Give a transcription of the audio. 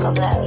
love that.